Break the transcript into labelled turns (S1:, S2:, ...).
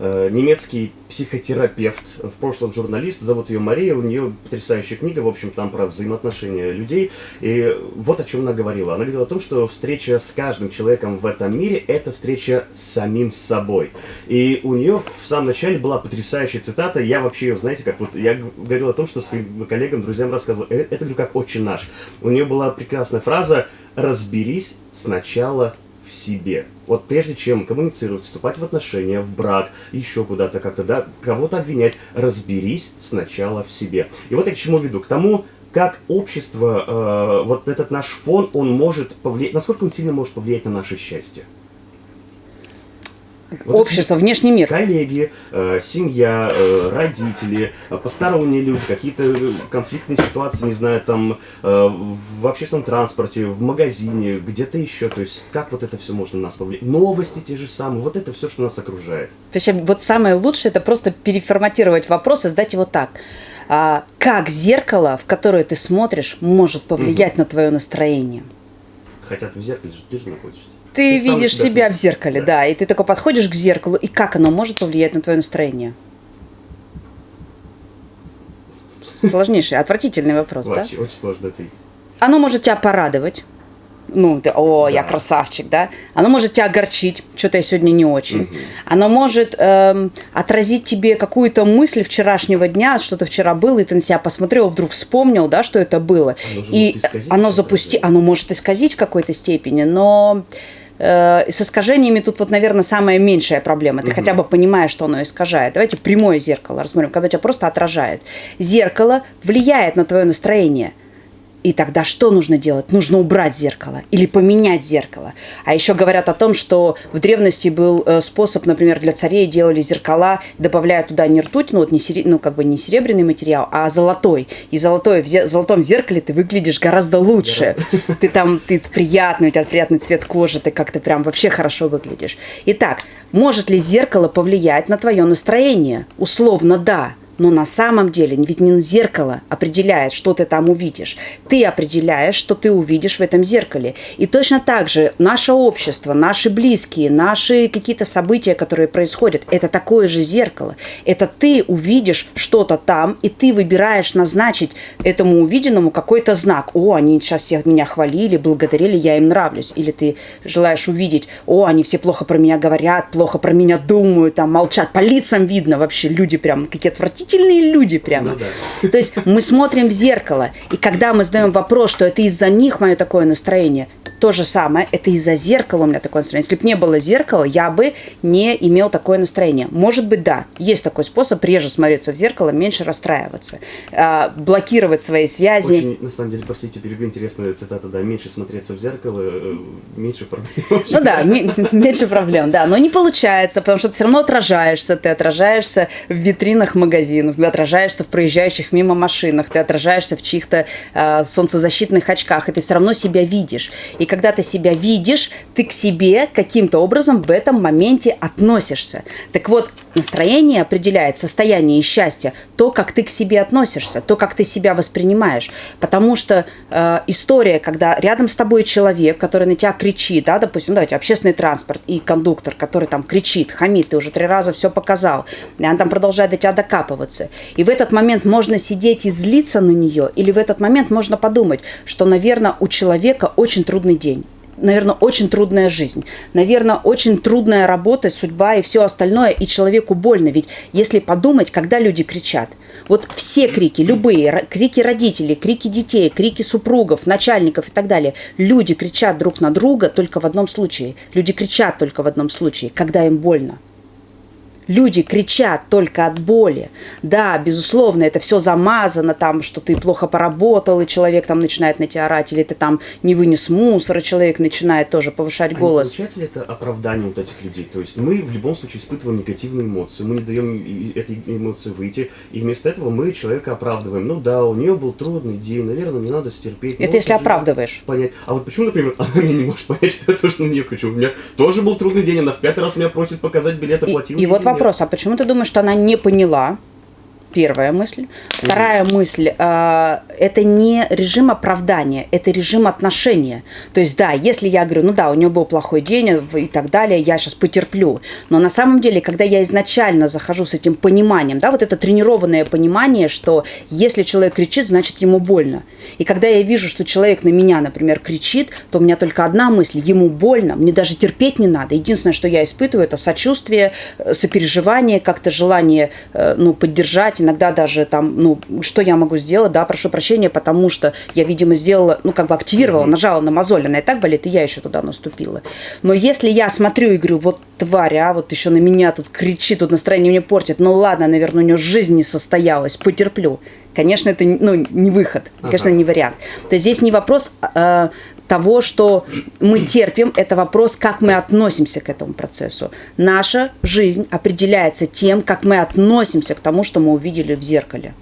S1: э, немецкий психотерапевт, в прошлом журналист, зовут ее Мария, у нее потрясающая книга, в общем, там про взаимоотношения людей. И вот о чем она говорила. Она говорила о том, что встреча с каждым человеком в этом мире – это встреча с самим собой. И у нее в самом начале была потрясающая цитата, я вообще ее, знаете, как вот, я говорил о том, что своим коллегам, друзьям рассказывал, «Э, это, говорю, как «Отче наш». У нее была прекрасная фраза «разберись сначала в себе. Вот прежде чем коммуницировать, вступать в отношения, в брак, еще куда-то как-то, да, кого-то обвинять, разберись сначала в себе. И вот я к чему веду? К тому, как общество, э, вот этот наш фон, он может повлиять, насколько он сильно может повлиять на наше счастье.
S2: Вот Общество, внешний мир.
S1: Коллеги, э, семья, э, родители, э, посторонние люди, какие-то э, конфликтные ситуации, не знаю, там э, в общественном транспорте, в магазине, где-то еще. То есть как вот это все можно на нас повлиять? Новости те же самые, вот это все, что нас окружает.
S2: То есть вот самое лучшее это просто переформатировать вопрос и сдать его так. А, как зеркало, в которое ты смотришь, может повлиять угу. на твое настроение?
S1: Хотя ты в зеркале же ты же находишься
S2: ты, видишь себя, себя в зеркале, да. да, и ты такой подходишь к зеркалу, и как оно может повлиять на твое настроение? Сложнейший, отвратительный вопрос, да?
S1: Очень, очень сложно ответить.
S2: Оно может тебя порадовать, ну, ты, о, да. я красавчик, да, оно может тебя огорчить, что-то я сегодня не очень. Угу. Оно может эм, отразить тебе какую-то мысль вчерашнего дня, что-то вчера было, и ты на себя посмотрел, вдруг вспомнил, да, что это было. Оно и оно запусти, оно может исказить в какой-то степени, но э, с искажениями тут вот, наверное, самая меньшая проблема. Ты угу. хотя бы понимаешь, что оно искажает. Давайте прямое зеркало рассмотрим, когда тебя просто отражает. Зеркало влияет на твое настроение – и тогда что нужно делать? Нужно убрать зеркало или поменять зеркало. А еще говорят о том, что в древности был э, способ, например, для царей делали зеркала, добавляя туда не ртуть, ну вот не, сери, ну, как бы не серебряный материал, а золотой. И золотой, в золотом зеркале ты выглядишь гораздо лучше. Ты там, ты приятный, у тебя приятный цвет кожи, ты как-то прям вообще хорошо выглядишь. Итак, может ли зеркало повлиять на твое настроение? Условно, да но на самом деле ведь не зеркало определяет, что ты там увидишь. Ты определяешь, что ты увидишь в этом зеркале. И точно так же наше общество, наши близкие, наши какие-то события, которые происходят, это такое же зеркало. Это ты увидишь что-то там, и ты выбираешь назначить этому увиденному какой-то знак. О, они сейчас всех меня хвалили, благодарили, я им нравлюсь. Или ты желаешь увидеть, о, они все плохо про меня говорят, плохо про меня думают, там молчат. По лицам видно вообще, люди прям какие отвратительные отвратительные люди прямо. Ну, да. То есть мы смотрим в зеркало, и когда мы задаем вопрос, что это из-за них мое такое настроение, то же самое, это из-за зеркала у меня такое настроение. Если бы не было зеркала, я бы не имел такое настроение. Может быть, да, есть такой способ, реже смотреться в зеркало, меньше расстраиваться, а, блокировать свои связи.
S1: Очень, на самом деле, простите, перебью, интересная цитата, да, меньше смотреться в зеркало, э, меньше проблем.
S2: Ну да, меньше проблем, да, но не получается, потому что ты все равно отражаешься, ты отражаешься в витринах магазинов, ты отражаешься в проезжающих мимо машинах, ты отражаешься в чьих-то э, солнцезащитных очках, и ты все равно себя видишь. И когда ты себя видишь, ты к себе каким-то образом в этом моменте относишься. Так вот, настроение определяет состояние счастья, то, как ты к себе относишься, то, как ты себя воспринимаешь. Потому что э, история, когда рядом с тобой человек, который на тебя кричит, да, допустим, давайте, общественный транспорт и кондуктор, который там кричит, хамит, ты уже три раза все показал, и она там продолжает до тебя докапываться. И в этот момент можно сидеть и злиться на нее, или в этот момент можно подумать, что, наверное, у человека очень трудный день наверное, очень трудная жизнь. Наверное, очень трудная работа, судьба и все остальное, и человеку больно. Ведь если подумать, когда люди кричат, вот все крики, любые, крики родителей, крики детей, крики супругов, начальников и так далее, люди кричат друг на друга только в одном случае. Люди кричат только в одном случае, когда им больно люди кричат только от боли. Да, безусловно, это все замазано, там, что ты плохо поработал, и человек там начинает на тебя орать, или ты там не вынес мусор, и человек начинает тоже повышать а голос.
S1: Не получается ли это оправдание вот этих людей? То есть мы в любом случае испытываем негативные эмоции, мы не даем этой эмоции выйти, и вместо этого мы человека оправдываем. Ну да, у нее был трудный день, наверное, не надо стерпеть.
S2: Это если оправдываешь.
S1: Понять. А вот почему, например, она не может понять, что я тоже на нее кричу? У меня тоже был трудный день, она в пятый раз меня просит показать билет, оплатил.
S2: И, и вот вопрос, а почему ты думаешь, что она не поняла? Первая мысль. Вторая мысль, э, это не режим оправдания, это режим отношения. То есть, да, если я говорю, ну да, у него был плохой день и так далее, я сейчас потерплю. Но на самом деле, когда я изначально захожу с этим пониманием, да, вот это тренированное понимание, что если человек кричит, значит ему больно. И когда я вижу, что человек на меня, например, кричит, то у меня только одна мысль, ему больно, мне даже терпеть не надо. Единственное, что я испытываю, это сочувствие, э, сопереживание, как-то желание, э, ну, поддержать, иногда даже там, ну, что я могу сделать, да, прошу прощения, потому что я, видимо, сделала, ну, как бы активировала, нажала на мозоль, она и так болит, и я еще туда наступила. Но если я смотрю и говорю, вот тварь, а, вот еще на меня тут кричит, тут настроение мне портит, ну ладно, наверное, у нее жизнь не состоялась, потерплю. Конечно, это ну, не выход, конечно, ага. не вариант. То есть здесь не вопрос э, того, что мы терпим, это вопрос, как мы относимся к этому процессу. Наша жизнь определяется тем, как мы относимся к тому, что мы увидели в зеркале.